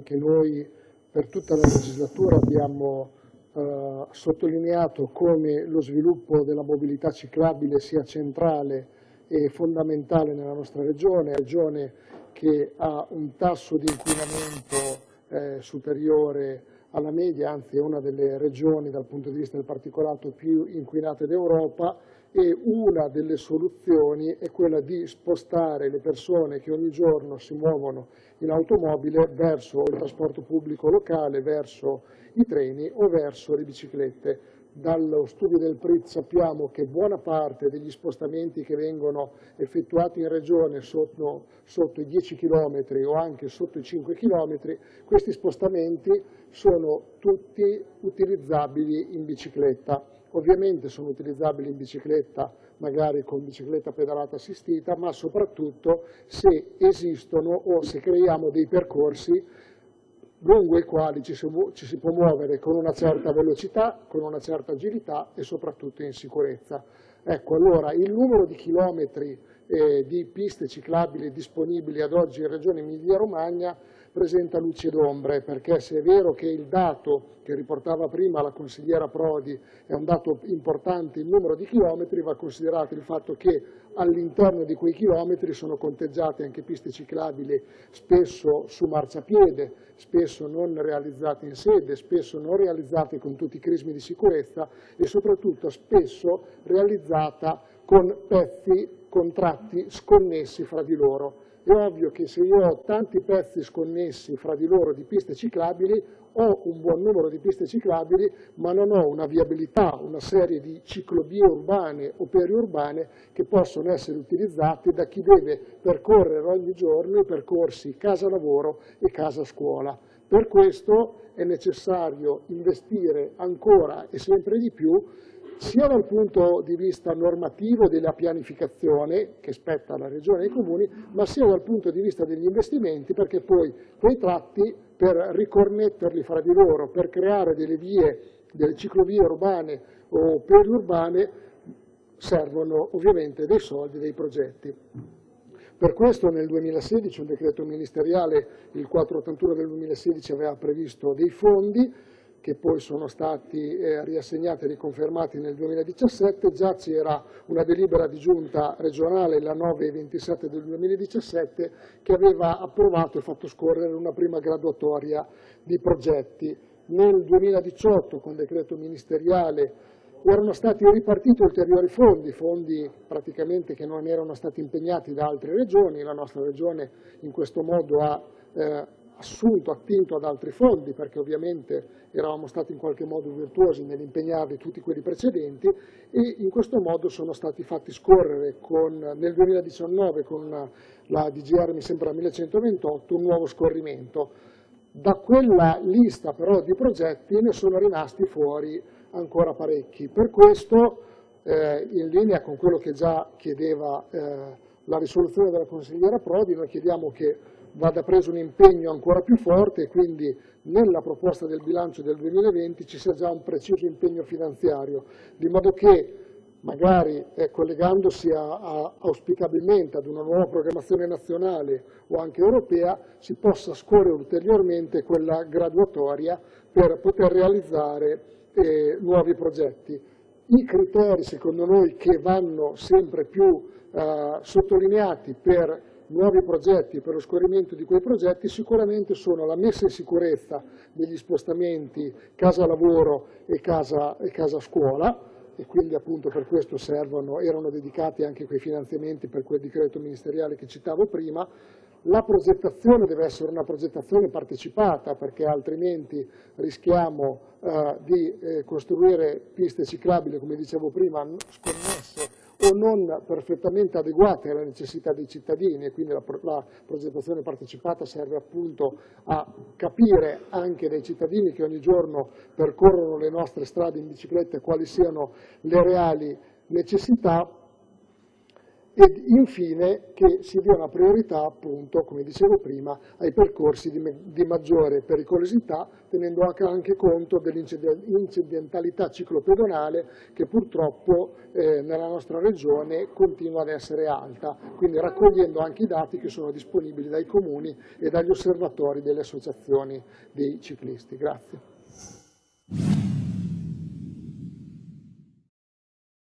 anche noi per tutta la legislatura abbiamo eh, sottolineato come lo sviluppo della mobilità ciclabile sia centrale e fondamentale nella nostra regione, regione che ha un tasso di inquinamento eh, superiore alla media, anzi è una delle regioni dal punto di vista del particolato più inquinate d'Europa e una delle soluzioni è quella di spostare le persone che ogni giorno si muovono in automobile verso il trasporto pubblico locale, verso i treni o verso le biciclette. Dallo studio del PRIT sappiamo che buona parte degli spostamenti che vengono effettuati in regione sotto, sotto i 10 km o anche sotto i 5 km, questi spostamenti sono tutti utilizzabili in bicicletta. Ovviamente sono utilizzabili in bicicletta, magari con bicicletta pedalata assistita, ma soprattutto se esistono o se creiamo dei percorsi lungo i quali ci si, ci si può muovere con una certa velocità, con una certa agilità e soprattutto in sicurezza. Ecco, allora il numero di chilometri eh, di piste ciclabili disponibili ad oggi in Regione Emilia-Romagna presenta luci ed ombre, perché se è vero che il dato che riportava prima la consigliera Prodi è un dato importante, il numero di chilometri, va considerato il fatto che all'interno di quei chilometri sono conteggiate anche piste ciclabili spesso su marciapiede, spesso non realizzate in sede, spesso non realizzate con tutti i crismi di sicurezza e soprattutto spesso realizzata con pezzi, con tratti sconnessi fra di loro. È ovvio che se io ho tanti pezzi sconnessi fra di loro di piste ciclabili, ho un buon numero di piste ciclabili, ma non ho una viabilità, una serie di ciclovie urbane o periurbane che possono essere utilizzate da chi deve percorrere ogni giorno i percorsi casa-lavoro e casa-scuola. Per questo è necessario investire ancora e sempre di più sia dal punto di vista normativo della pianificazione che spetta alla Regione e ai Comuni, ma sia dal punto di vista degli investimenti perché poi quei tratti per riconnetterli fra di loro, per creare delle vie, delle ciclovie urbane o periurbane, servono ovviamente dei soldi, dei progetti. Per questo nel 2016 un decreto ministeriale, il 481 del 2016, aveva previsto dei fondi che poi sono stati eh, riassegnati e riconfermati nel 2017, già c'era una delibera di giunta regionale, la 927 del 2017, che aveva approvato e fatto scorrere una prima graduatoria di progetti. Nel 2018, con decreto ministeriale, erano stati ripartiti ulteriori fondi, fondi praticamente che non erano stati impegnati da altre regioni, la nostra regione in questo modo ha eh, assunto, attinto ad altri fondi, perché ovviamente eravamo stati in qualche modo virtuosi nell'impegnarli tutti quelli precedenti e in questo modo sono stati fatti scorrere con, nel 2019 con la DGR mi sembra 1128 un nuovo scorrimento. Da quella lista però di progetti ne sono rimasti fuori ancora parecchi. Per questo, eh, in linea con quello che già chiedeva eh, la risoluzione della consigliera Prodi, noi chiediamo che vada preso un impegno ancora più forte e quindi nella proposta del bilancio del 2020 ci sia già un preciso impegno finanziario, di modo che magari eh, collegandosi a, a, auspicabilmente ad una nuova programmazione nazionale o anche europea, si possa scorrere ulteriormente quella graduatoria per poter realizzare eh, nuovi progetti. I criteri, secondo noi, che vanno sempre più eh, sottolineati per nuovi progetti per lo scorrimento di quei progetti sicuramente sono la messa in sicurezza degli spostamenti casa-lavoro e casa-scuola casa e quindi appunto per questo servono, erano dedicati anche quei finanziamenti per quel decreto ministeriale che citavo prima, la progettazione deve essere una progettazione partecipata perché altrimenti rischiamo eh, di eh, costruire piste ciclabili, come dicevo prima, sconnesse o non perfettamente adeguate alle necessità dei cittadini e quindi la, la, progettazione partecipata serve appunto a capire anche dai cittadini che ogni giorno percorrono le nostre strade in bicicletta quali siano le reali necessità ed infine che si dia una priorità, appunto, come dicevo prima, ai percorsi di, di maggiore pericolosità, tenendo anche conto dell'incidentalità ciclopedonale che purtroppo eh, nella nostra regione continua ad essere alta, quindi raccogliendo anche i dati che sono disponibili dai comuni e dagli osservatori delle associazioni dei ciclisti. Grazie.